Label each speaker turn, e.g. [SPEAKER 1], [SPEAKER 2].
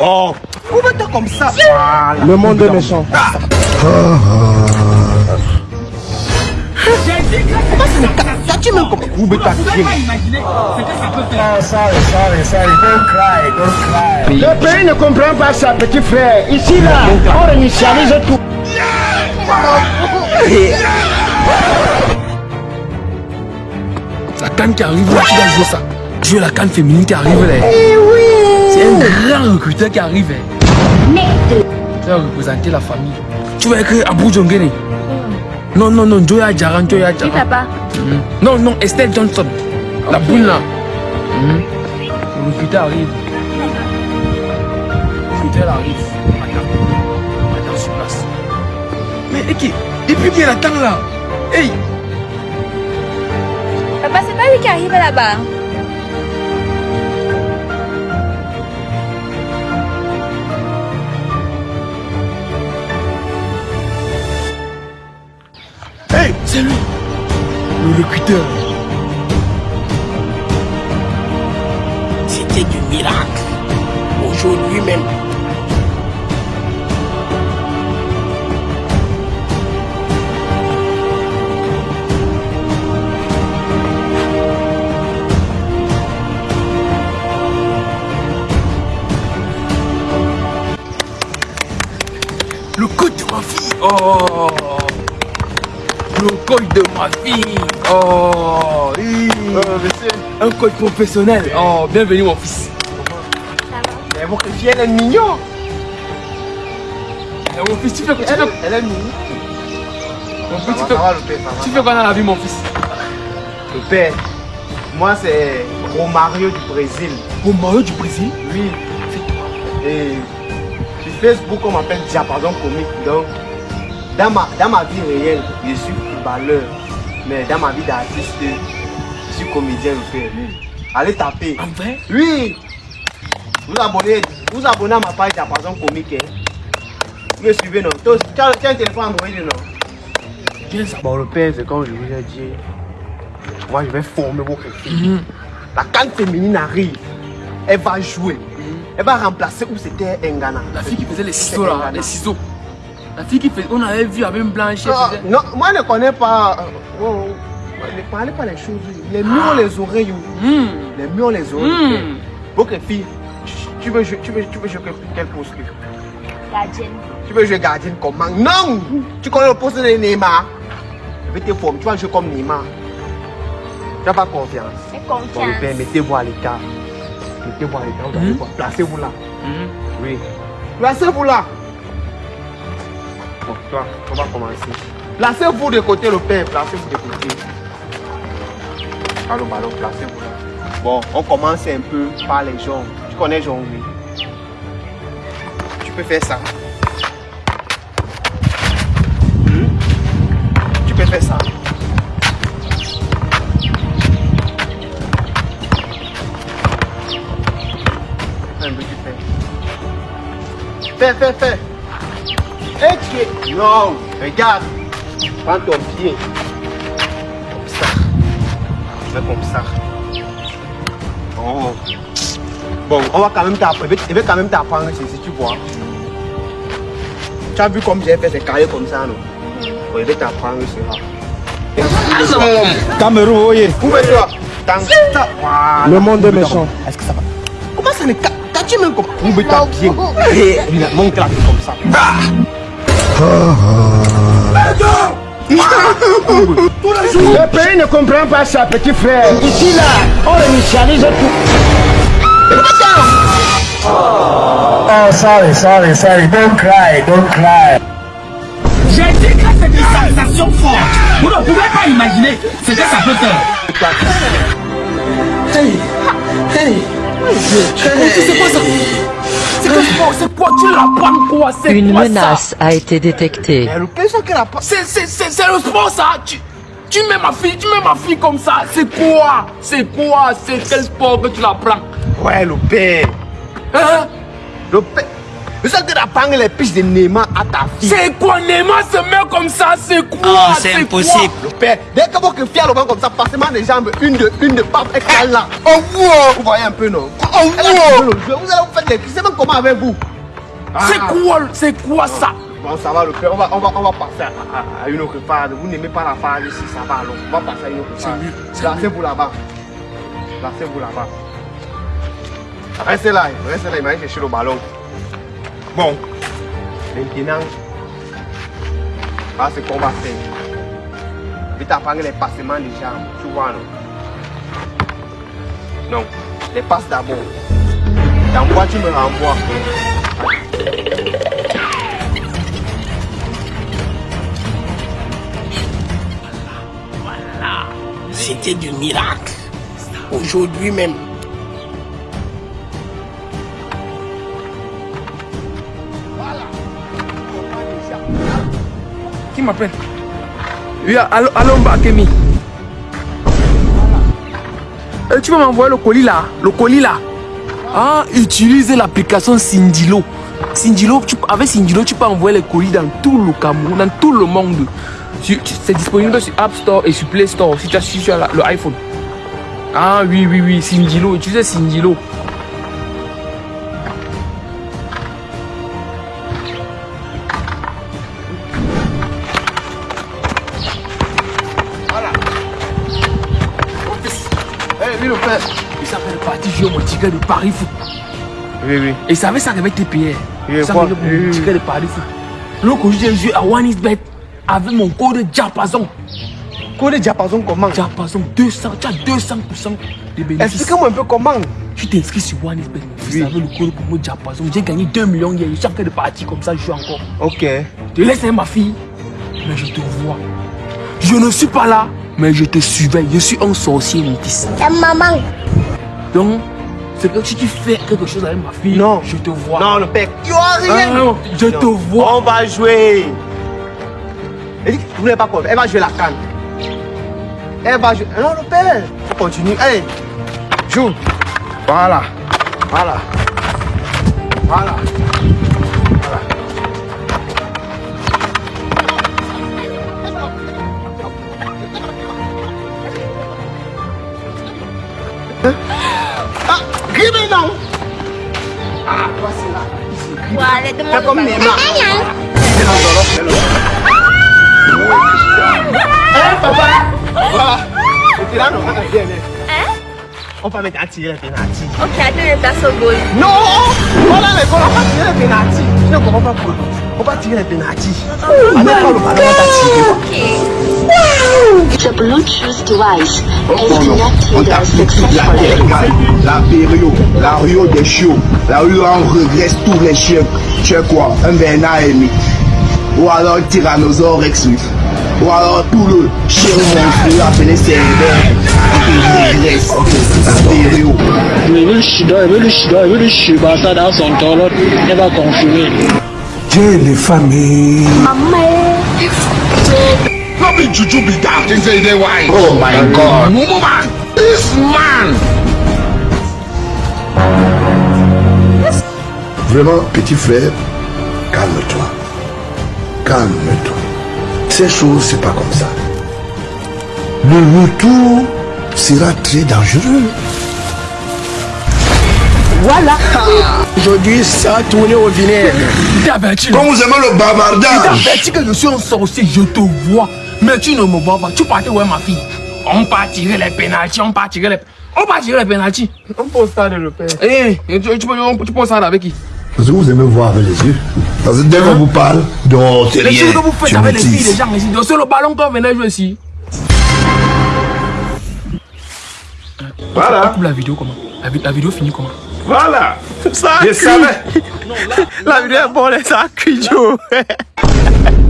[SPEAKER 1] Oh, pourquoi comme ça
[SPEAKER 2] voilà. Le monde est méchant. Ah.
[SPEAKER 1] Tu me comprends Où est ta
[SPEAKER 2] Sorry, sorry, sorry. Don't cry, don't cry. Le pays ne comprend pas ça, petit frère. Ici, là, on initialise tout.
[SPEAKER 3] La canne qui arrive là, tu dois jouer ça. Jouer la canne féminine qui arrive là.
[SPEAKER 2] Eh oui.
[SPEAKER 3] C'est un grand recruteur qui arrive. Tu vas représenter la famille. Tu vas écrire Abu Jongene. Non, non, non, Joya Jaran, Joya Jaran.
[SPEAKER 4] Qui papa
[SPEAKER 3] Non, non, Estelle Johnson. La boule là. Mm. Le recruteur arrive. Le recruteur arrive. Madame. Sur place. Mais Eki, depuis qu'il attend là? Hey
[SPEAKER 4] Papa, c'est pas lui qui arrive là-bas.
[SPEAKER 3] C'est lui Le locuteur.
[SPEAKER 1] C'était du miracle. Aujourd'hui même.
[SPEAKER 3] Le code de ma fille. Oh De ma fille. Oh oui. Un code professionnel. Oh, bienvenue mon fils.
[SPEAKER 1] Mais bon, elle est mignon.
[SPEAKER 3] Et mon fils, tu fais quoi fais-
[SPEAKER 1] Elle est mignonne.
[SPEAKER 3] Mon fils, tu
[SPEAKER 1] Ça
[SPEAKER 3] fais-
[SPEAKER 1] va, ça va.
[SPEAKER 3] tu fais quoi dans la vie mon fils?
[SPEAKER 1] Le père, moi c'est Romario du Brésil.
[SPEAKER 3] Au Mario du Brésil?
[SPEAKER 1] Oui. Et sur Facebook, on m'appelle Diapason Comique. Donc, dans ma, dans ma vie réelle, je suis footballeur. Mais dans ma vie d'artiste, je suis comédien le père. Allez taper.
[SPEAKER 3] En vrai?
[SPEAKER 1] Oui. Vous abonnez, vous abonnez à ma page Diapason Comique. hein. Vous me suivez, non? Tu as un téléphone Android, non?
[SPEAKER 3] Bien ça.
[SPEAKER 1] Bon, le père, c'est comme je vous ai dit. Moi, je vais former vos filles. La canne féminine arrive. Elle va jouer. Elle va remplacer où c'était Ngana.
[SPEAKER 3] La fille qui faisait les ciseaux là, les ciseaux. La fille qui faisait, on avait vu avec une blanche.
[SPEAKER 1] Ah, non, moi, je ne connais pas. euh, oh, oh, ne parlez pas les choses. Les murs ont les oreilles. oh.
[SPEAKER 3] Hmm.
[SPEAKER 1] Les murs ont les oreilles.
[SPEAKER 3] Hmm.
[SPEAKER 1] Ok, fille, tu- veux jouer, tu veux, tu veux jouer quel poste
[SPEAKER 4] Gardienne.
[SPEAKER 1] Tu veux jouer gardienne comment? Non Tu connais le poste de Neymar? Je vais te former. Tu vas jouer comme Neymar. Tu n'as pas confiance. Bon, le
[SPEAKER 4] confiance.
[SPEAKER 1] père, mettez-vous à l'écart. Mettez-vous à l'écart. Vous allez
[SPEAKER 3] Mhm.
[SPEAKER 1] voir. Placez-vous là.
[SPEAKER 3] Hmm.
[SPEAKER 1] Oui. Placez-vous là. Toi, on va commencer. Placez-vous de côté, le père. Placez-vous de côté. Allô, ballon, placez-vous là. Bon, on commence un peu par les jambes. Tu connais jongler. Tu peux faire ça. Mhm. Tu peux faire ça. Un peu, tu fais. Fais, fais, fais. Et tu es... Non, regarde. Prends ton pied. Comme ça. Fais comme ça. Oh. Bon, on va quand même t'apprendre. Je vais- quand même t'apprendre ceci, tu vois. Tu as vu comme j'ai fait ces carrés comme ça, non? Bon, je vais t'apprendre cela.
[SPEAKER 2] Cameroun, voyez.
[SPEAKER 1] Dans ça. Voilà.
[SPEAKER 2] Le monde est méchant.
[SPEAKER 1] Est-ce que ça va? Comment ça ne T'as-tu même comme bien. Et mon claque comme ça.
[SPEAKER 2] Le pays ne comprend pas ça, petit frère. Ici, là, on initialise tout. Oh, sorry, sorry, sorry. Don't cry, don't cry.
[SPEAKER 5] J'ai dit que c'est des sensations fortes. Vous ne pouvez pas imaginer ce que ça peut faire.
[SPEAKER 3] C'est quoi ça? C'est quoi C'est quoi Tu la prends quoi C'est
[SPEAKER 6] Une
[SPEAKER 3] quoi ça
[SPEAKER 6] menace a été détectée.
[SPEAKER 3] C'est c'est- c'est- c'est le sport ça tu, tu mets ma fille, tu mets ma fille comme ça C'est quoi? C'est quoi? C'est quel sport que tu la prends?
[SPEAKER 1] Ouais, le père.
[SPEAKER 3] Hein?
[SPEAKER 1] Le père. Je sais que pangé les piches de Neymar à ta fille.
[SPEAKER 3] C'est quoi Neymar se met comme ça C'est quoi
[SPEAKER 5] Oh, c'est impossible.
[SPEAKER 1] Le père, dès que vous fier le vent comme ça, passement des jambes, une de, une de pape et là.
[SPEAKER 2] Oh, wow.
[SPEAKER 1] Vous voyez un peu, non?
[SPEAKER 2] Oh,
[SPEAKER 1] Elle a
[SPEAKER 2] wow.
[SPEAKER 1] trouvé le jeu. Vous allez vous faire des C'est même comment avec vous?
[SPEAKER 3] C'est quoi C'est quoi ça?
[SPEAKER 1] Bon, ça va, le père. On va, on va, on va passer à, à- à une autre phase. Vous n'aimez pas la phase ici, ça va alors. On va passer à une autre phase. C'est vous là-bas. Là, c'est vous là-bas. Restez là, restez là, il m'a chercher le ballon. Bon, maintenant, voilà ce qu'on va faire. Je vais t'apprendre les passements des jambes, tu vois, non? Non, les passes d'abord. T'envoies, tu me renvoies?
[SPEAKER 5] C'était du miracle. Aujourd'hui même.
[SPEAKER 3] M'appelle allô Mbakemi. Euh, tu vas m'envoyer le colis là Le colis là Ah, utilise l'application Sindilo. Sindilo, tu, avec Sindilo, tu peux envoyer les colis dans tout le Cameroun, dans tout le monde. C'est disponible sur App Store et sur Play Store si tu as, si le iPhone. Ah oui, oui, oui, Sindilo, utilise Sindilo. Parti jouer mon ticket de Paris Foot.
[SPEAKER 1] Oui, oui.
[SPEAKER 3] Et ça avait ça avec TPR.
[SPEAKER 1] Oui,
[SPEAKER 3] Ça
[SPEAKER 1] Oui,
[SPEAKER 3] mon
[SPEAKER 1] oui.
[SPEAKER 3] ticket de Paris Foot. Donc aujourd'hui j'ai joué à OneXBet avec mon code Diapason.
[SPEAKER 1] Code diapason comment?
[SPEAKER 3] Diapason 200, tu as 200% de bénéfices.
[SPEAKER 1] Expliquez-moi un peu comment.
[SPEAKER 3] Tu t'es inscrit sur OneXBet. Vous
[SPEAKER 1] Oui.
[SPEAKER 3] savez le code pour moi Diapason. J'ai gagné 2 millions hier. Je suis en train de partir comme ça, je joue encore.
[SPEAKER 1] Ok.
[SPEAKER 3] Je laisse ma fille, mais je te vois. Je ne suis pas là, mais je te surveille. Je suis un sorcier métis.
[SPEAKER 4] Maman.
[SPEAKER 3] Donc, c'est que si tu fais quelque chose avec ma fille,
[SPEAKER 1] Non.
[SPEAKER 3] je te vois.
[SPEAKER 1] Non, le père. Il n'y aura
[SPEAKER 3] Ah,
[SPEAKER 1] rien.
[SPEAKER 3] non, je te vois.
[SPEAKER 1] On va jouer. Elle dit que vous n'avez pas peur. Elle va jouer la canne. Elle va jouer. Non, le père. Faut continuer. Allez. Joue. Voilà. Voilà. Voilà. Ah, gribez non. Ah, toi c'est là. Ici, gribez.
[SPEAKER 4] Ouais,
[SPEAKER 1] Fais
[SPEAKER 4] demande
[SPEAKER 1] comme Neymar. Fais-le, fais-le, fais-le. Hein, papa Voilà. C'était là, non, on a bien, hein. On va mettre à tirer les pénaltys.
[SPEAKER 4] Ok, attends, je passe au goal.
[SPEAKER 1] Non Voilà les gars, on va tirer les pénaltys. Je ne comprends pas pourquoi. On va tirer les pénaltys. On n'est pas le ballon, on
[SPEAKER 7] The Bluetooth device is
[SPEAKER 2] On
[SPEAKER 7] connected
[SPEAKER 2] t'a fait toute la
[SPEAKER 7] successfully.
[SPEAKER 2] La période, la Rio des chiots, la rue où on regresse tous les chiens. Tu es quoi? Un Bernard Amy. Ou alors un Tyrannosaure Rex. Ou alors tout le chien monstrueux appelé Cerbère. Et qui regresse la période.
[SPEAKER 8] Il veut le shida, veut le shida, veut le dans son temps, l'autre, il va confirmer.
[SPEAKER 2] Dieu les familles. No be juju be that. Think say they wine. Oh my God. This man. Vraiment, petit frère, calme-toi. Calme-toi. Ces choses, c'est pas comme ça. Le retour sera très dangereux.
[SPEAKER 5] Aujourd'hui, ça a tourné au vinaigre.
[SPEAKER 2] Comme vous aimez le bavardage.
[SPEAKER 3] que je suis un sorcier, je te vois. Mais tu ne me vois pas. Tu partais où est ma fille? On part tirer les pénalties, on part tirer les... On part tirer les pénalties.
[SPEAKER 1] On pose ça de le père.
[SPEAKER 3] Eh, tu, tu, peux- tu poses ça là avec qui?
[SPEAKER 2] Parce que vous aimez voir avec les yeux. Parce que dès qu'on vous parle, non, c'est
[SPEAKER 3] Les
[SPEAKER 2] rien.
[SPEAKER 3] choses que vous faites
[SPEAKER 2] Tu
[SPEAKER 3] avec les filles, les gens ici. Donc, C'est le ballon qu'on venait jouer ici. On
[SPEAKER 2] Voilà,
[SPEAKER 3] coupe la vidéo comment? La, vi- la vidéo finit comment?
[SPEAKER 2] Voilà.
[SPEAKER 1] Ça
[SPEAKER 2] Je savais.
[SPEAKER 1] La vidéo est bonne, ça a cuit, Joe.